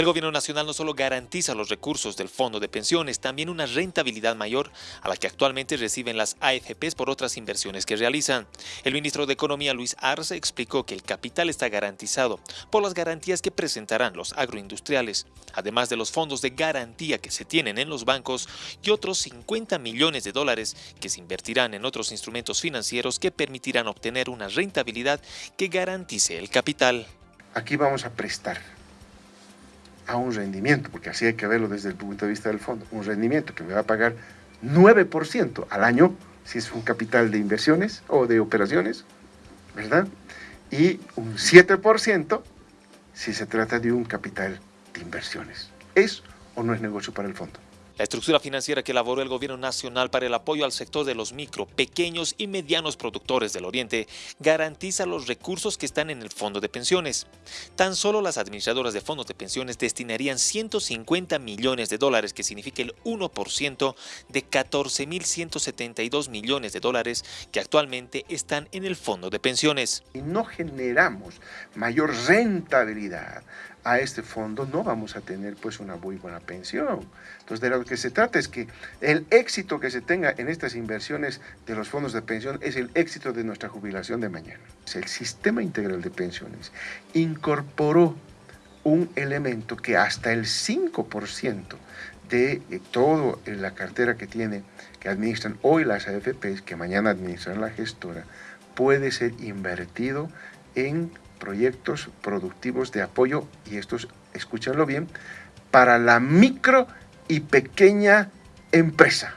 El gobierno nacional no solo garantiza los recursos del fondo de pensiones, también una rentabilidad mayor a la que actualmente reciben las AFPs por otras inversiones que realizan. El ministro de Economía Luis Arce explicó que el capital está garantizado por las garantías que presentarán los agroindustriales, además de los fondos de garantía que se tienen en los bancos y otros 50 millones de dólares que se invertirán en otros instrumentos financieros que permitirán obtener una rentabilidad que garantice el capital. Aquí vamos a prestar a un rendimiento, porque así hay que verlo desde el punto de vista del fondo, un rendimiento que me va a pagar 9% al año, si es un capital de inversiones o de operaciones, ¿verdad? Y un 7% si se trata de un capital de inversiones. ¿Es o no es negocio para el fondo? La estructura financiera que elaboró el Gobierno Nacional para el apoyo al sector de los micro, pequeños y medianos productores del Oriente garantiza los recursos que están en el fondo de pensiones. Tan solo las administradoras de fondos de pensiones destinarían 150 millones de dólares, que significa el 1% de 14.172 millones de dólares que actualmente están en el fondo de pensiones. No generamos mayor rentabilidad a este fondo, no vamos a tener pues una muy buena pensión. Entonces, de lo que se trata es que el éxito que se tenga en estas inversiones de los fondos de pensión es el éxito de nuestra jubilación de mañana. El sistema integral de pensiones incorporó un elemento que hasta el 5% de eh, toda la cartera que tiene, que administran hoy las AFPs, que mañana administran la gestora, puede ser invertido en proyectos productivos de apoyo, y estos, escúchanlo bien, para la micro y pequeña empresa.